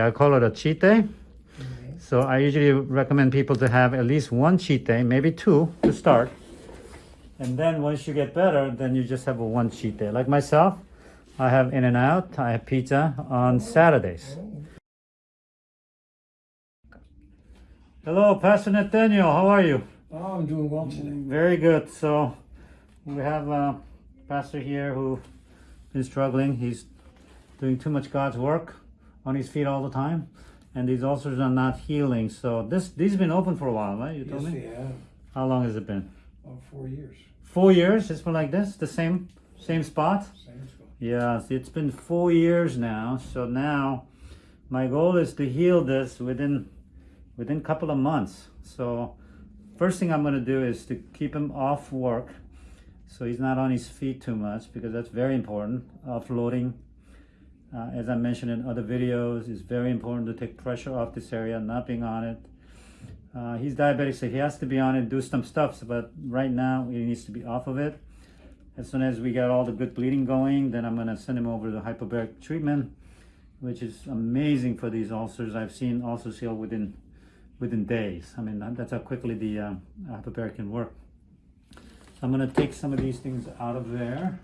I call it a cheat day. So I usually recommend people to have at least one cheat day, maybe two to start. And then once you get better, then you just have a one cheat day. Like myself, I have In-N-Out, I have pizza on Saturdays. Hello, Pastor Nathaniel, how are you? Oh, I'm doing well today. Very good. So we have a pastor here who is struggling. He's doing too much God's work on his feet all the time. And these ulcers are not healing. So this these been open for a while, right? You told Yes, me? they have. How long has it been? About four years. Four years? It's been like this? The same same spot? Same spot. Yes, it's been four years now. So now my goal is to heal this within within a couple of months. So first thing I'm going to do is to keep him off work so he's not on his feet too much because that's very important. Offloading, uh, as I mentioned in other videos, it's very important to take pressure off this area, not being on it. Uh, he's diabetic, so he has to be on it, do some stuff. But right now, he needs to be off of it. As soon as we get all the good bleeding going, then I'm gonna send him over to hyperbaric treatment, which is amazing for these ulcers. I've seen ulcers heal within within days. I mean, that's how quickly the uh, hyperbaric can work. So I'm gonna take some of these things out of there.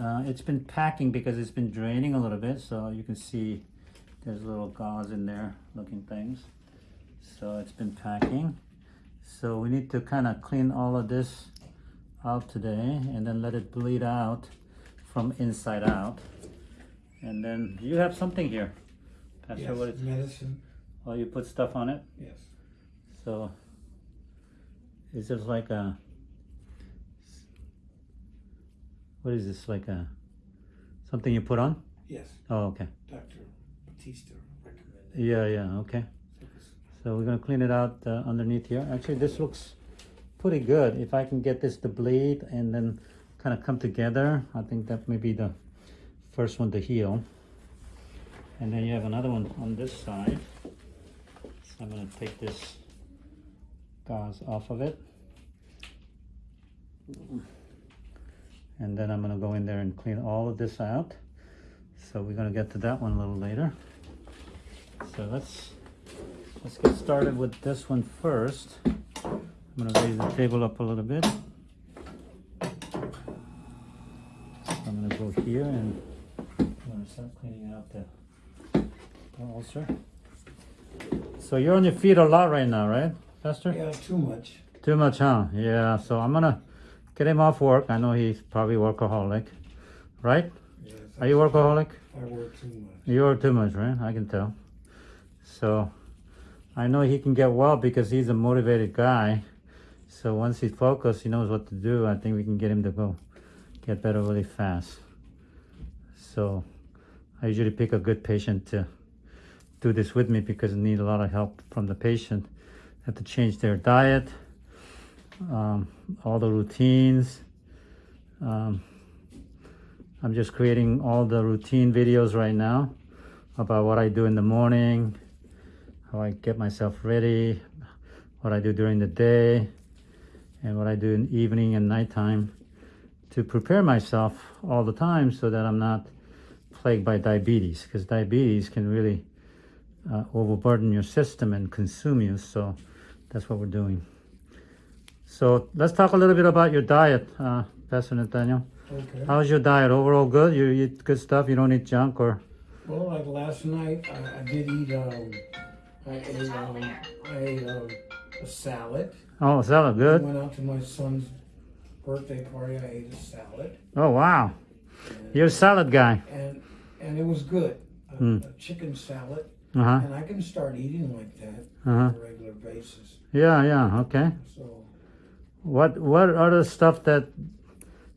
Uh, it's been packing because it's been draining a little bit, so you can see there's little gauze in there looking things. So it's been packing. So we need to kind of clean all of this out today and then let it bleed out from inside out. And then you have something here. Pastor, Yes, what is, medicine. oh, you put stuff on it? Yes. So is this like a what is this like a something you put on? Yes. Oh, okay. Dr. Batista recommended. Yeah, yeah, okay. So we're gonna clean it out uh, underneath here. Actually, this looks pretty good. If I can get this to bleed and then kind of come together, I think that may be the first one to heal. And then you have another one on this side. So I'm gonna take this gauze off of it. And then I'm gonna go in there and clean all of this out. So we're gonna get to that one a little later. So let's Let's get started with this one first. I'm gonna raise the table up a little bit. I'm gonna go here and I'm gonna start cleaning out the, the ulcer. So you're on your feet a lot right now, right, Pastor? Yeah, too much. Too much, huh? Yeah, so I'm gonna get him off work. I know he's probably workaholic, right? Yes. Are you workaholic? I work too much. You're too much, right? I can tell. So I know he can get well because he's a motivated guy. So once he's focused, he knows what to do. I think we can get him to go get better really fast. So I usually pick a good patient to do this with me because I need a lot of help from the patient. Have to change their diet, um, all the routines. Um, I'm just creating all the routine videos right now about what I do in the morning, how I get myself ready, what I do during the day, and what I do in evening and nighttime to prepare myself all the time so that I'm not plagued by diabetes because diabetes can really uh, overburden your system and consume you. So that's what we're doing. So let's talk a little bit about your diet, uh, Pastor Nathaniel. Okay. How's your diet? Overall good? You eat good stuff? You don't eat junk or? Well, like last night, I, I did eat, um, I ate, um, I ate um, a salad. Oh, salad, good. I good. went out to my son's birthday party. I ate a salad. Oh, wow. You're a salad guy. And, and it was good. A, Hmm. a chicken salad. Uh-huh. And I can start eating like that Uh-huh. on a regular basis. Yeah, yeah, okay. So, What what other stuff that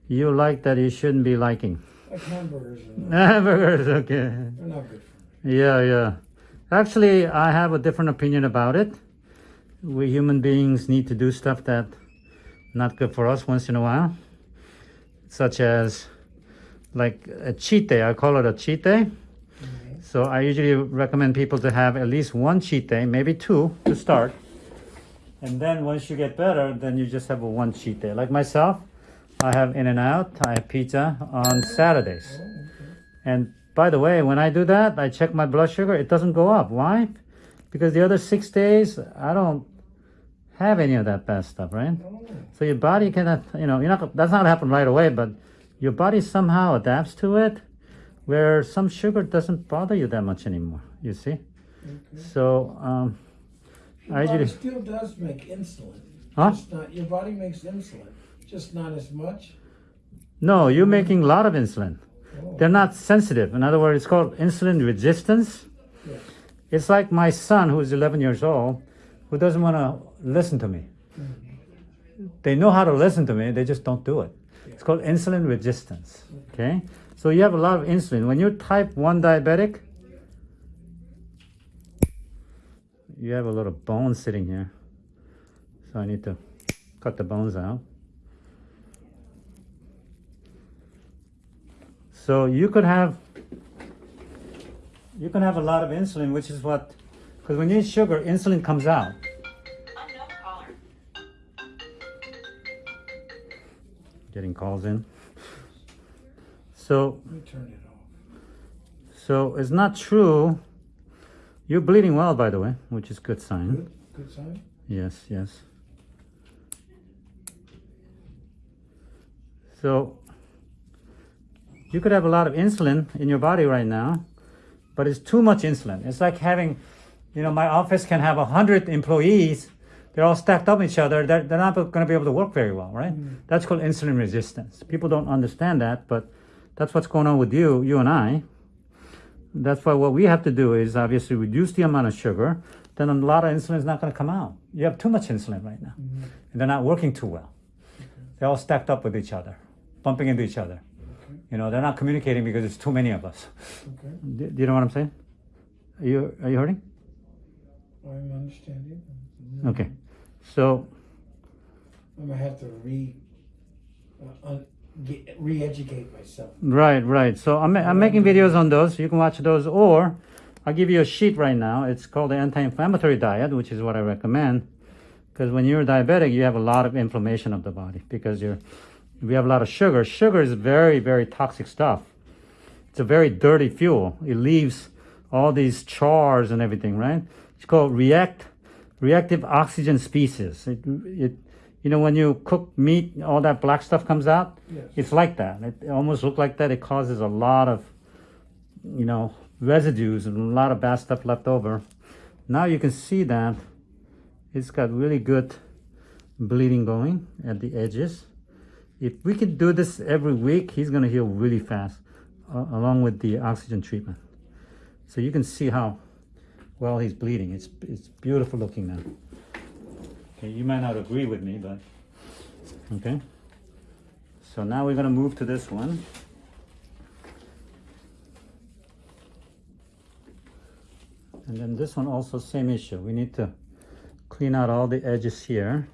you like that you shouldn't be liking? like hamburgers, Hamburgers, okay. they're not good for me. Yeah, yeah. Actually, I have a different opinion about it. We human beings need to do stuff that not good for us once in a while. Such as like a cheat day. I call it a cheat day. Mm-hmm. So I usually recommend people to have at least one cheat day, maybe two to start. And then once you get better, then you just have a one cheat day. Like myself, I have In-N-Out, I have pizza on Saturdays. And by the way, when I do that, I check my blood sugar. It doesn't go up. Why? Because the other six days, I don't have any of that bad stuff, right? So your body cannot, you know, you're not. That's not happen right away, but your body somehow adapts to it, where some sugar doesn't bother you that much anymore. You see? okay. So um, Your I body still does make insulin. Huh? Just not, your body makes insulin, just not as much. no, you're making a lot of insulin. Oh, They're not sensitive. In other words, it's called insulin resistance. Yes. It's like my son, who's 11 years old, who doesn't want to listen to me. Mm. They know how to listen to me, they just don't do it. It's called insulin resistance. Okay? So you have a lot of insulin. When you're type 1 diabetic, you have a lot of bone sitting here. So I need to cut the bones out. So you could have you can have a lot of insulin, which is what because when you eat sugar, insulin comes out. Getting calls in. So turn it off. so it's not true. You're bleeding well, by the way, which is good sign. Good, good sign. Yes, yes. So you could have a lot of insulin in your body right now, but it's too much insulin. It's like having, you know, my office can have a hundred employees. They're all stacked up each other. They're, they're not going to be able to work very well, right? Mm. That's called insulin resistance. People don't understand that, but that's what's going on with you, you and I. That's why what we have to do is obviously reduce the amount of sugar. Then a lot of insulin is not going to come out. You have too much insulin right now, and they're not working too well. They're all stacked up with each other, bumping into each other. You know, they're not communicating because there's too many of us. Okay, Do, do you know what I'm saying? Are you are you hurting? I'm understanding. Okay, so I'm gonna have to re, uh, un, re-educate myself. right, right. So I'm I'm making videos on those. You can watch those, or I'll give you a sheet right now. It's called the anti-inflammatory diet, which is what I recommend. Because when you're diabetic, you have a lot of inflammation of the body because you're we have a lot of sugar. Sugar is very very toxic stuff. It's a very dirty fuel. It leaves all these chars and everything, right? It's called react reactive oxygen species. It, it you know when you cook meat, all that black stuff comes out. Yes. It's like that. It almost looks like that. It causes a lot of, you know, residues and a lot of bad stuff left over. Now you can see that it's got really good bleeding going at the edges. If we could do this every week, he's going to heal really fast, uh, along with the oxygen treatment. So you can see how well he's bleeding. It's it's beautiful looking now. Okay, you might not agree with me, but okay. So now we're gonna move to this one. And then this one also same issue. We need to clean out all the edges here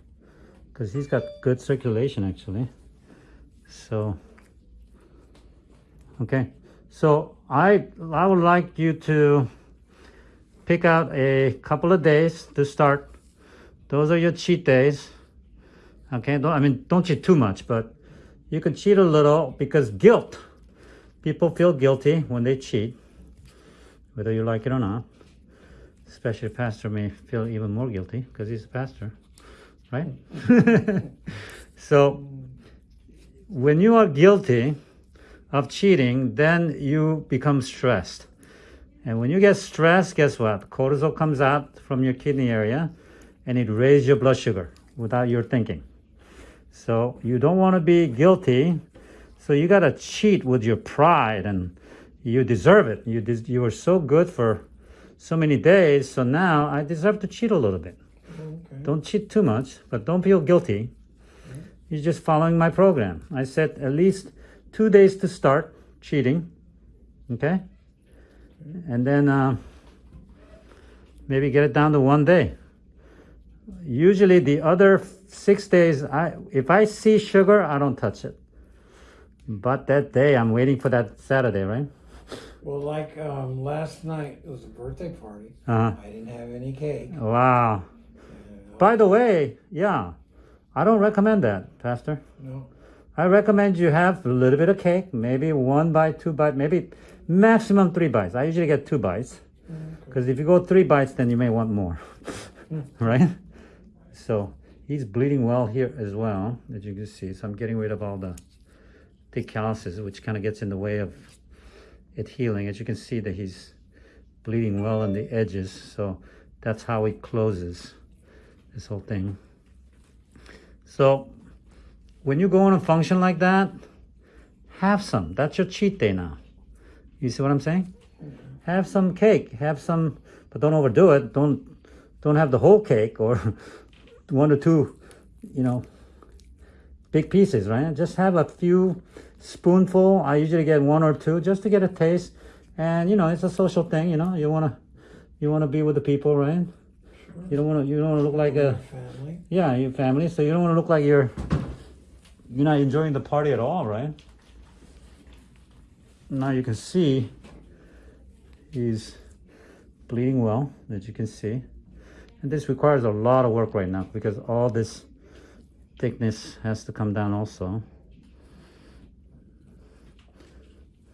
because he's got good circulation actually. So, okay. So I I would like you to pick out a couple of days to start. Those are your cheat days. Okay, don't, I mean, don't cheat too much, but you can cheat a little because guilt. People feel guilty when they cheat, whether you like it or not. Especially a pastor may feel even more guilty because he's a pastor, right? so, when you are guilty of cheating, then you become stressed. And when you get stressed, guess what? Cortisol comes out from your kidney area and it raises your blood sugar without your thinking. So you don't want to be guilty. So you got to cheat with your pride and you deserve it. You, des- you were so good for so many days. So now I deserve to cheat a little bit. Okay. Don't cheat too much, but don't feel guilty. You're just following my program. I said at least two days to start cheating. Okay? And then uh, maybe get it down to one day. Usually the other six days, I if I see sugar, I don't touch it. But that day, I'm waiting for that Saturday, right? Well, like um, last night, it was a birthday party. Uh -huh. I didn't have any cake. wow. By the way, yeah, I don't recommend that, Pastor. No. I recommend you have a little bit of cake, maybe one bite, two bite, maybe Maximum three bites. I usually get two bites. Because if you go three bites, then you may want more. right? So he's bleeding well here as well, as you can see. So I'm getting rid of all the thick calluses, which kind of gets in the way of it healing. As you can see that he's bleeding well on the edges. So that's how it closes this whole thing. So when you go on a function like that, have some. That's your cheat day now. You see what I'm saying? Have some cake. Have some, but don't overdo it. Don't don't have the whole cake or one or two, you know, big pieces, right? Just have a few spoonful. I usually get one or two just to get a taste. And you know, it's a social thing. You know, you wanna you wanna be with the people, right? Sure. You don't wanna you don't wanna look like a Family. yeah, your family. So you don't want to look like you're you're not enjoying the party at all, right? Now you can see he's bleeding well, as you can see. And this requires a lot of work right now because all this thickness has to come down also.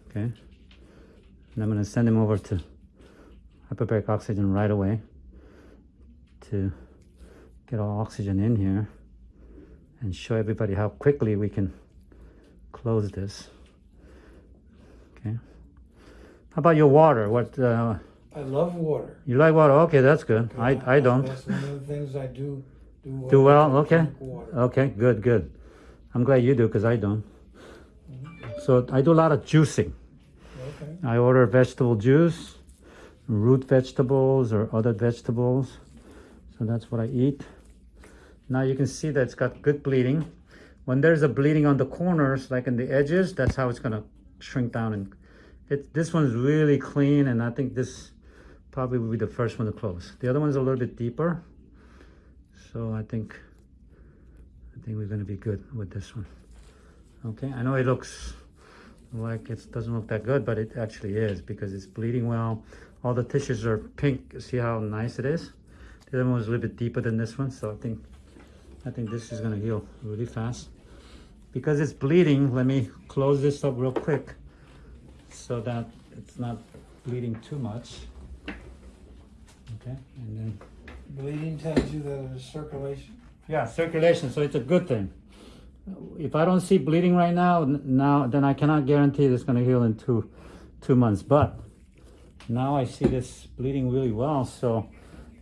Okay. And I'm going to send him over to hyperbaric oxygen right away to get all oxygen in here and show everybody how quickly we can close this. Okay. How about your water? What uh, I love water. you like water? Okay, that's good. I I don't. That's one of the things I do do well. Do well, okay. Okay, good, good. I'm glad you do because I don't. Mm-hmm. So I do a lot of juicing. Okay. I order vegetable juice, root vegetables or other vegetables. So that's what I eat. Now you can see that it's got good bleeding. When there's a bleeding on the corners, like in the edges, that's how it's gonna shrink down. And it, this one's really clean, and I think this probably will be the first one to close. The other one's a little bit deeper, so I think I think we're gonna be good with this one. Okay, I know it looks like it doesn't look that good, but it actually is because it's bleeding well. All the tissues are pink. See how nice it is? The other one was a little bit deeper than this one, so I think I think this is gonna heal really fast. Because it's bleeding, let me close this up real quick so that it's not bleeding too much. Okay, and then Bleeding tells you that there's circulation. yeah, circulation. So it's a good thing. If I don't see bleeding right now, now then I cannot guarantee it's going to heal in two two months. But now I see this bleeding really well, so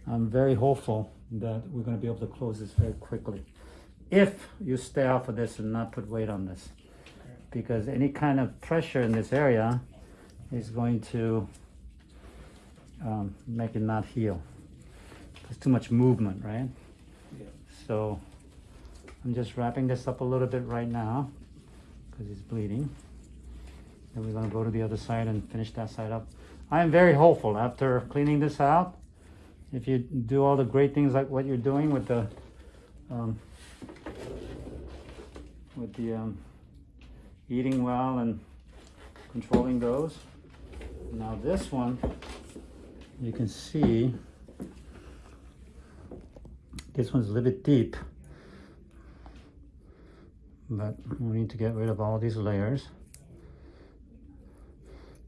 I'm very hopeful that we're going to be able to close this very quickly. If you stay off of this and not put weight on this, because any kind of pressure in this area is going to um, make it not heal. There's too much movement, right? Yeah. So I'm just wrapping this up a little bit right now because it's bleeding. Then we're gonna go to the other side and finish that side up. I am very hopeful after cleaning this out. If you do all the great things like what you're doing with the um, with the um, eating well and controlling those. Now this one, you can see this one's a little bit deep, but we need to get rid of all these layers.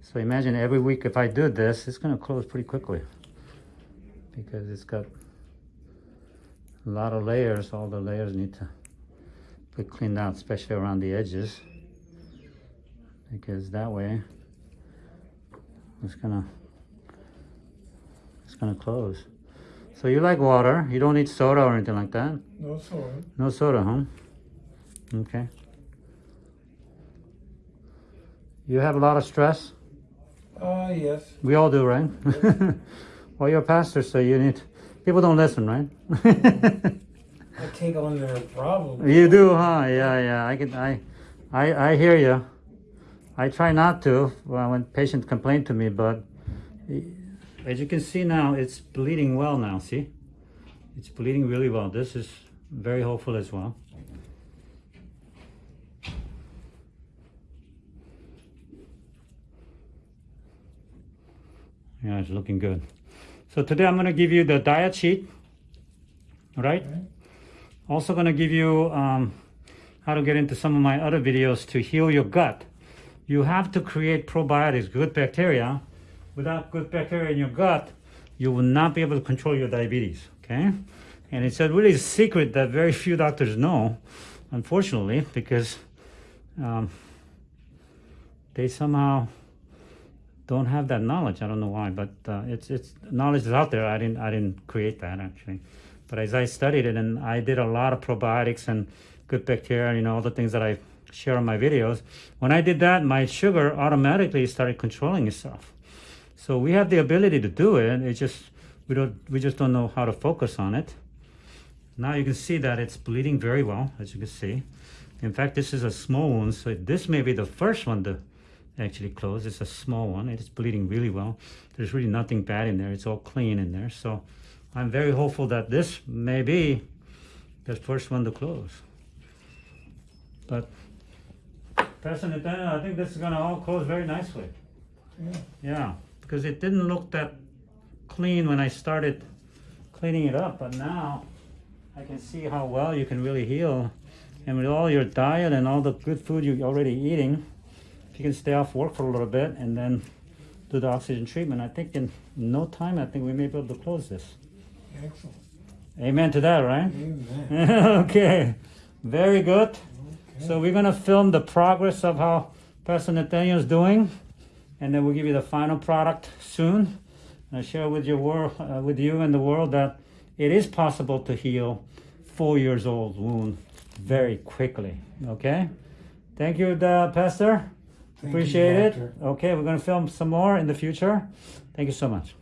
So imagine every week if I do this, it's gonna close pretty quickly because it's got a lot of layers. All the layers need to be cleaned out, especially around the edges, because that way it's gonna it's gonna close. So you like water? You don't need soda or anything like that? No soda. No soda, huh? Okay. You have a lot of stress? Uh, yes. We all do, right? well, you're a pastor, so you need. People don't listen, right? I take on their problems. you do, huh? Yeah, yeah. I can. I, I, I hear you. I try not to when patients complain to me, but as you can see now, it's bleeding well now. See, it's bleeding really well. This is very hopeful as well. Yeah, it's looking good. So today I'm going to give you the diet sheet, right? Okay. Also going to give you um, how to get into some of my other videos to heal your gut you have to create probiotics, good bacteria. Without good bacteria in your gut, you will not be able to control your diabetes. Okay, and it's a really secret that very few doctors know, unfortunately, because um, they somehow don't have that knowledge. I don't know why, but uh, it's it's knowledge is out there. I didn't I didn't create that actually, but as I studied it and I did a lot of probiotics and good bacteria, you know, all the things that I share on my videos. When I did that, my sugar automatically started controlling itself. So we have the ability to do it. It's just we don't we just don't know how to focus on it. Now you can see that it's bleeding very well, as you can see. In fact, this is a small wound, so this may be the first one to actually close. It's a small one. It's bleeding really well. There's really nothing bad in there. It's all clean in there. So I'm very hopeful that this may be the first one to close. But Pastor Nathaniel, I think this is gonna all close very nicely. Yeah. Yeah, because it didn't look that clean when I started cleaning it up, but now I can see how well you can really heal. And with all your diet and all the good food you're already eating, if you can stay off work for a little bit and then do the oxygen treatment, I think in no time, I think we may be able to close this. Excellent. Amen to that, right? Amen. okay, very good. So we're gonna film the progress of how Pastor Nathaniel's doing, and then we'll give you the final product soon. I share with your world, uh, with you and the world that it is possible to heal four years old wound very quickly. Okay, thank you, uh, Pastor. Thank you, Appreciate it. Okay, we're gonna film some more in the future. Thank you so much.